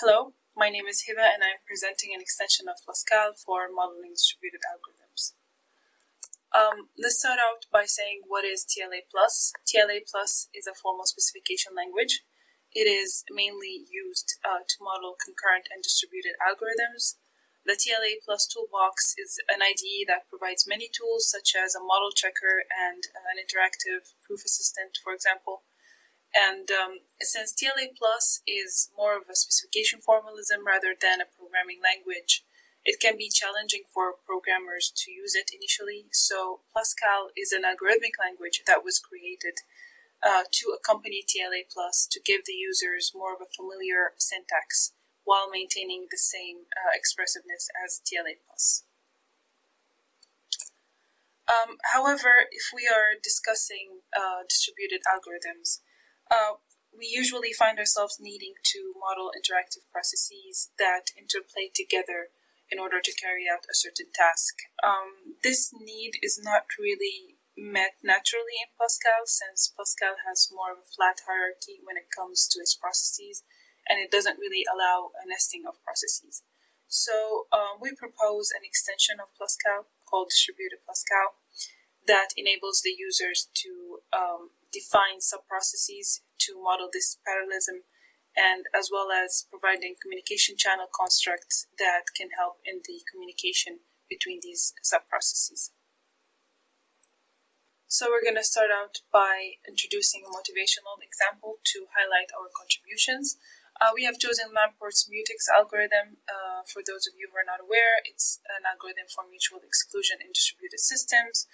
Hello, my name is Hiba and I'm presenting an extension of PlusCal for modeling distributed algorithms. Um, let's start out by saying what is TLA+. TLA is a formal specification language. It is mainly used uh, to model concurrent and distributed algorithms. The TLA Plus toolbox is an IDE that provides many tools such as a model checker and an interactive proof assistant, for example. And um, since TLA Plus is more of a specification formalism rather than a programming language, it can be challenging for programmers to use it initially. So PlusCal is an algorithmic language that was created uh, to accompany TLA Plus to give the users more of a familiar syntax while maintaining the same uh, expressiveness as TLA Plus. Um, however, if we are discussing uh, distributed algorithms, uh, we usually find ourselves needing to model interactive processes that interplay together in order to carry out a certain task. Um, this need is not really met naturally in PlusCal since PlusCal has more of a flat hierarchy when it comes to its processes and it doesn't really allow a nesting of processes. So um, we propose an extension of PlusCal called Distributed PlusCal that enables the users to um, define sub-processes to model this parallelism and as well as providing communication channel constructs that can help in the communication between these subprocesses. So we're going to start out by introducing a motivational example to highlight our contributions. Uh, we have chosen Lamport's mutex algorithm. Uh, for those of you who are not aware, it's an algorithm for mutual exclusion in distributed systems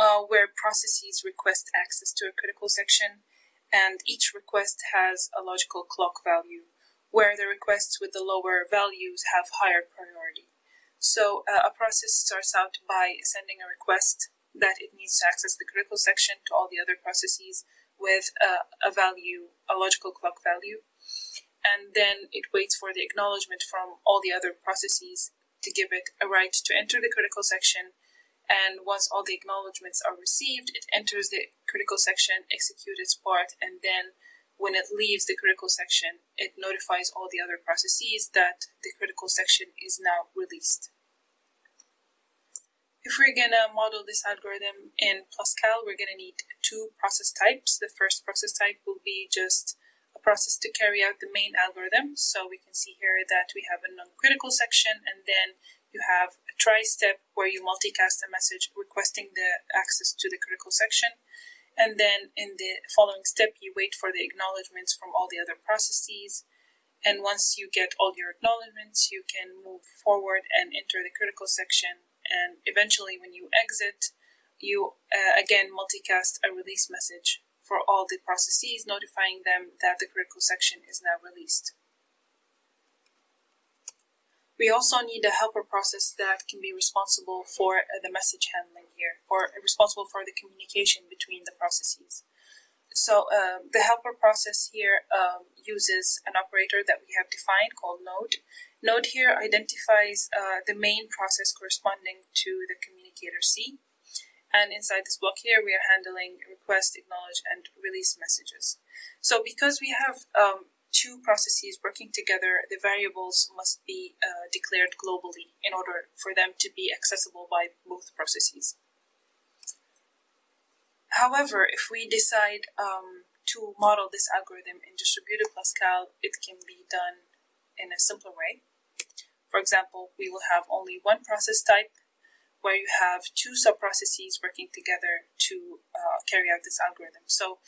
uh, where processes request access to a critical section, and each request has a logical clock value, where the requests with the lower values have higher priority. So uh, a process starts out by sending a request that it needs to access the critical section to all the other processes with uh, a value, a logical clock value. And then it waits for the acknowledgement from all the other processes to give it a right to enter the critical section and once all the acknowledgements are received, it enters the critical section, executes its part, and then when it leaves the critical section, it notifies all the other processes that the critical section is now released. If we're gonna model this algorithm in PlusCal, we're gonna need two process types. The first process type will be just a process to carry out the main algorithm. So we can see here that we have a non-critical section and then you have a try step where you multicast a message requesting the access to the critical section. And then in the following step, you wait for the acknowledgements from all the other processes. And once you get all your acknowledgements, you can move forward and enter the critical section. And eventually, when you exit, you uh, again multicast a release message for all the processes, notifying them that the critical section is now released. We also need a helper process that can be responsible for uh, the message handling here, or responsible for the communication between the processes. So uh, the helper process here um, uses an operator that we have defined called node. Node here identifies uh, the main process corresponding to the communicator C. And inside this block here, we are handling request, acknowledge, and release messages. So because we have um, two processes working together, the variables must be uh, declared globally in order for them to be accessible by both processes. However, if we decide um, to model this algorithm in distributed PlusCal, it can be done in a simpler way. For example, we will have only one process type where you have two subprocesses working together to uh, carry out this algorithm. So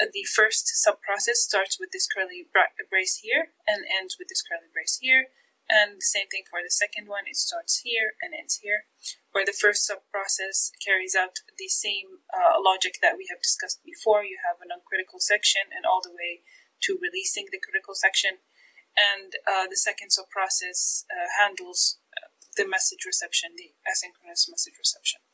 the first sub-process starts with this curly brace here and ends with this curly brace here. And the same thing for the second one, it starts here and ends here, where the first sub-process carries out the same uh, logic that we have discussed before. You have an uncritical section and all the way to releasing the critical section. And uh, the second subprocess uh, handles uh, the message reception, the asynchronous message reception.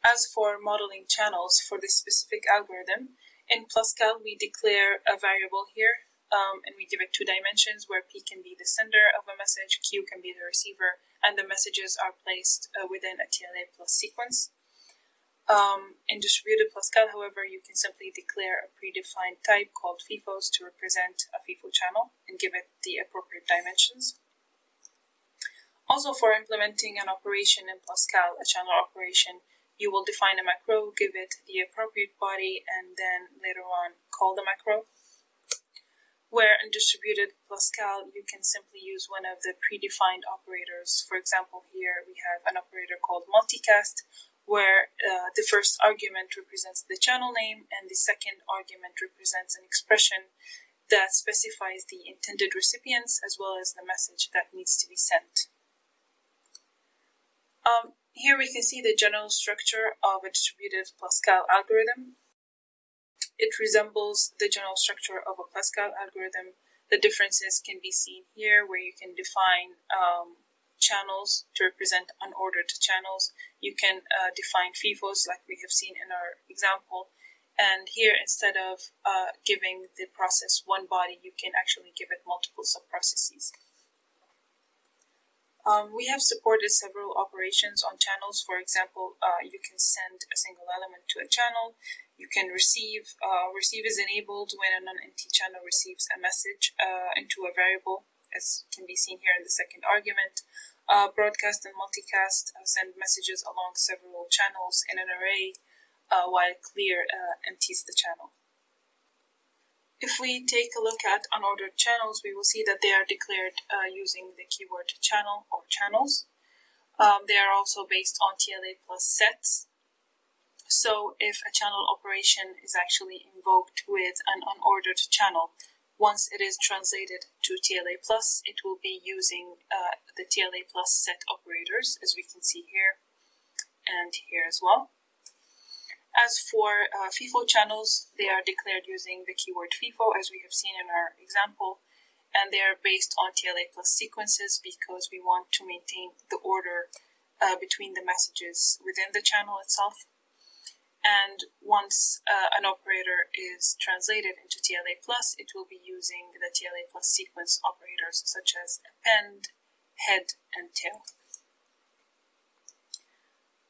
As for modeling channels for this specific algorithm, in PlusCal we declare a variable here um, and we give it two dimensions where P can be the sender of a message, Q can be the receiver, and the messages are placed uh, within a TLA plus sequence. Um, in distributed PlusCal, however, you can simply declare a predefined type called FIFOs to represent a FIFO channel and give it the appropriate dimensions. Also, for implementing an operation in PlusCal, a channel operation, you will define a macro, give it the appropriate body, and then later on call the macro. Where in distributed PlusCal, you can simply use one of the predefined operators. For example, here we have an operator called multicast, where uh, the first argument represents the channel name and the second argument represents an expression that specifies the intended recipients as well as the message that needs to be sent. Um, here we can see the general structure of a distributed PlusCal algorithm. It resembles the general structure of a PlusCal algorithm. The differences can be seen here where you can define um, channels to represent unordered channels. You can uh, define FIFOs like we have seen in our example. And here, instead of uh, giving the process one body, you can actually give it multiple subprocesses. Um, we have supported several operations on channels. For example, uh, you can send a single element to a channel. You can receive, uh, receive is enabled when a non-empty channel receives a message uh, into a variable, as can be seen here in the second argument. Uh, broadcast and multicast uh, send messages along several channels in an array, uh, while clear empties the channel. If we take a look at unordered channels, we will see that they are declared uh, using the keyword channel or channels. Um, they are also based on TLA plus sets. So if a channel operation is actually invoked with an unordered channel, once it is translated to TLA plus, it will be using uh, the TLA plus set operators, as we can see here and here as well. As for uh, FIFO channels, they are declared using the keyword FIFO, as we have seen in our example, and they are based on TLA plus sequences because we want to maintain the order uh, between the messages within the channel itself. And once uh, an operator is translated into TLA plus, it will be using the TLA plus sequence operators such as append, head, and tail.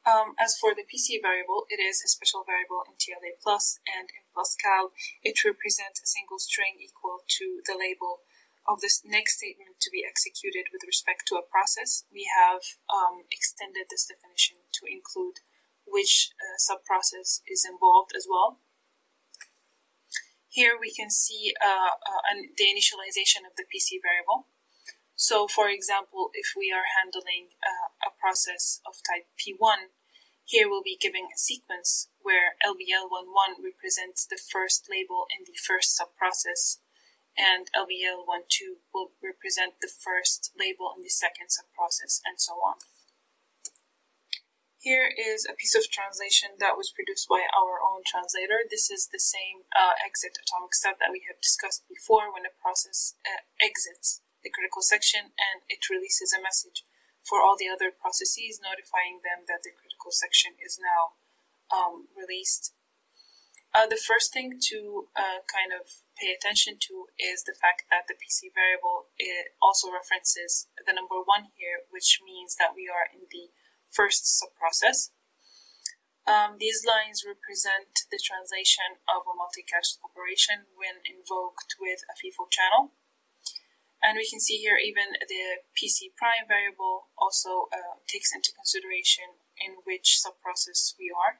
Um, as for the PC variable, it is a special variable in TLA plus and in PlusCal, it represents a single string equal to the label of this next statement to be executed with respect to a process. We have um, extended this definition to include which uh, subprocess is involved as well. Here we can see uh, uh, the initialization of the PC variable. So, for example, if we are handling uh, a process of type P1, here we'll be giving a sequence where LBL11 represents the first label in the first subprocess, and LBL12 will represent the first label in the second subprocess, and so on. Here is a piece of translation that was produced by our own translator. This is the same uh, exit atomic step that we have discussed before when a process uh, exits the critical section and it releases a message for all the other processes, notifying them that the critical section is now um, released. Uh, the first thing to uh, kind of pay attention to is the fact that the PC variable also references the number one here, which means that we are in the first subprocess. Um, these lines represent the translation of a multicast operation when invoked with a FIFO channel. And we can see here even the PC prime variable also uh, takes into consideration in which subprocess we are.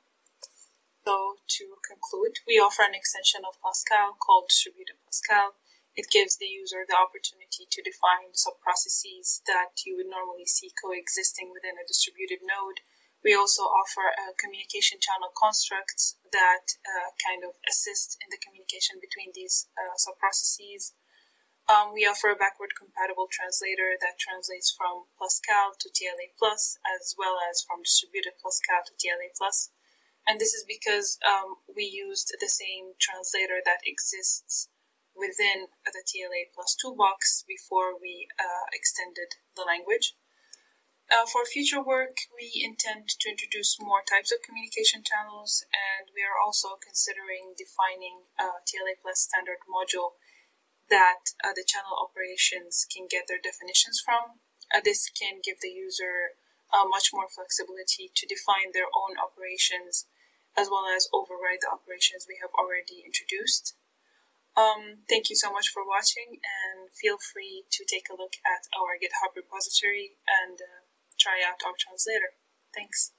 So to conclude, we offer an extension of PlusCal called Distributed PlusCal. It gives the user the opportunity to define subprocesses that you would normally see coexisting within a distributed node. We also offer a communication channel constructs that uh, kind of assist in the communication between these uh, subprocesses. Um, we offer a backward compatible translator that translates from PlusCal to TLA plus, as well as from distributed PlusCal to TLA plus. And this is because um, we used the same translator that exists within the TLA plus toolbox before we uh, extended the language. Uh, for future work, we intend to introduce more types of communication channels, and we are also considering defining a TLA plus standard module that uh, the channel operations can get their definitions from. Uh, this can give the user uh, much more flexibility to define their own operations as well as override the operations we have already introduced. Um, thank you so much for watching and feel free to take a look at our GitHub repository and uh, try out our translator. Thanks.